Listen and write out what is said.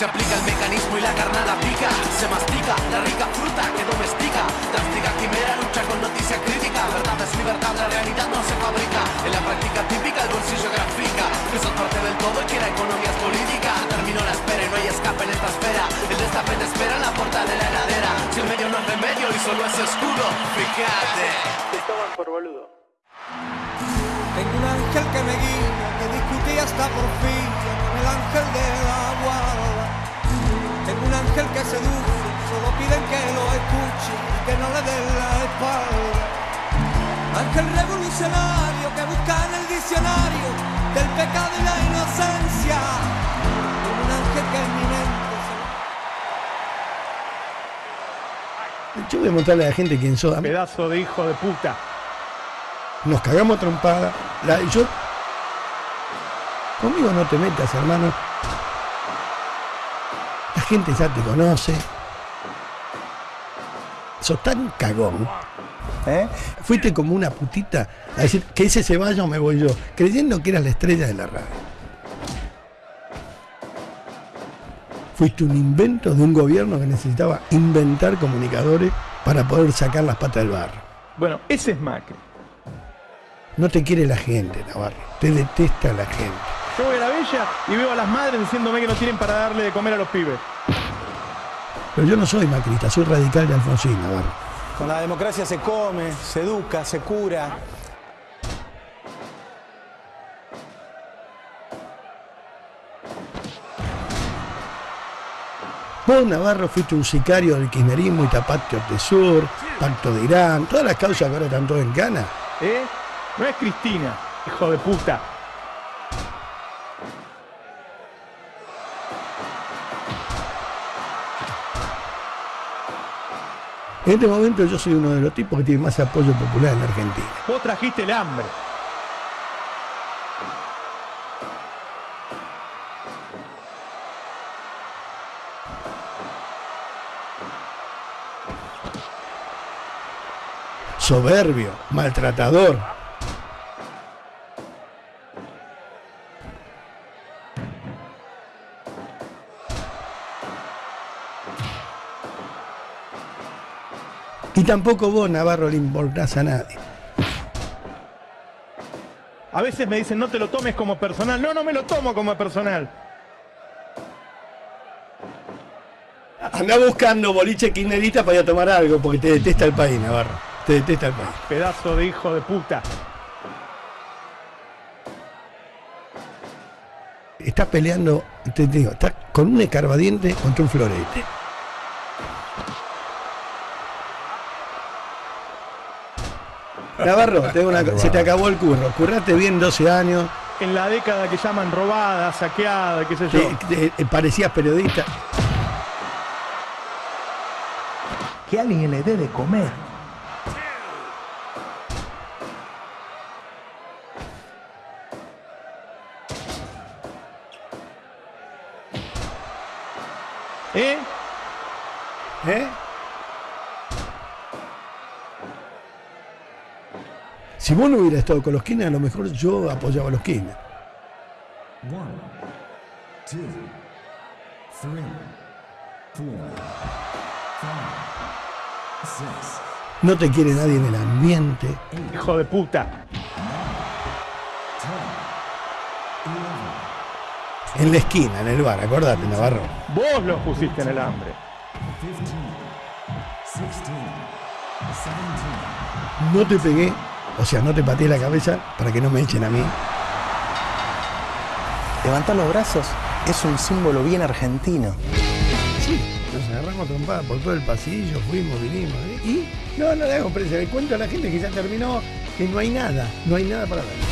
Se aplica el mecanismo y la carnada pica. Se mastica la rica fruta que domestica. Drástica quimera lucha con noticia crítica. Verdad es libertad, la realidad no se fabrica. En la práctica típica el bolsillo grafica. Que sos parte del todo y que la economía es política. Terminó la espera y no hay escape en esta esfera. El destape te espera en la puerta de la heladera. Si el medio no es remedio y solo es escudo, fíjate. Te toman por boludo. Tengo un ángel que me guía, que discutí hasta por fin con el ángel de la ángel que seduce, solo piden que lo escuche y que no le den la espalda. Ángel revolucionario que busca en el diccionario del pecado y la inocencia. Un ángel que en mi mente Yo voy a mostrarle a la gente quién mí Pedazo de hijo de puta. Nos cagamos trompada. La- yo, conmigo no te metas, hermano. La gente ya te conoce. Sos tan cagón. ¿Eh? Fuiste como una putita a decir que ese se vaya o me voy yo, creyendo que eras la estrella de la radio. Fuiste un invento de un gobierno que necesitaba inventar comunicadores para poder sacar las patas del barro. Bueno, ese es Macri. No te quiere la gente, Navarro. Te detesta la gente. Yo voy a la bella y veo a las madres diciéndome que no tienen para darle de comer a los pibes. Pero yo no soy macrista, soy radical de Alfonsín, Navarro. Con la democracia se come, se educa, se cura. Vos, Navarro, fuiste un sicario del kirchnerismo y tapaste Sur, Pacto de Irán, todas las causas que ahora están todas en cana. ¿Eh? No es Cristina, hijo de puta. En este momento yo soy uno de los tipos que tiene más apoyo popular en Argentina. Vos trajiste el hambre. Soberbio, maltratador. Y tampoco vos, Navarro, le importás a nadie. A veces me dicen, no te lo tomes como personal. No, no me lo tomo como personal. Anda buscando boliche kirchnerista para ir a tomar algo, porque te detesta el país, Navarro. Te detesta el país. Pedazo de hijo de puta. Estás peleando, te digo, estás con un escarbadiente contra un florete. Navarro, una se te acabó el curro. Curraste bien 12 años, En la década que llaman robada, saqueada, qué sé yo. te- te- parecías periodista. Que alguien le dé de comer. ¿Eh? ¿Eh? Si vos no hubieras estado con los Kirchner, a lo mejor yo apoyaba a los Kirchner. One, two, three, four, five, six, No te quiere nadie en el ambiente. Hijo de puta. En la esquina, en el bar, acordate, Navarro. Vos los pusiste en el hambre. No te pegué, o sea, no te pateé la cabeza para que no me echen a mí. Levantar los brazos es un símbolo bien argentino. Sí, nos agarramos trompadas por todo el pasillo, fuimos, vinimos. ¿eh? Y no, no le hago presa, le cuento a la gente que ya terminó, que no hay nada, no hay nada para ver.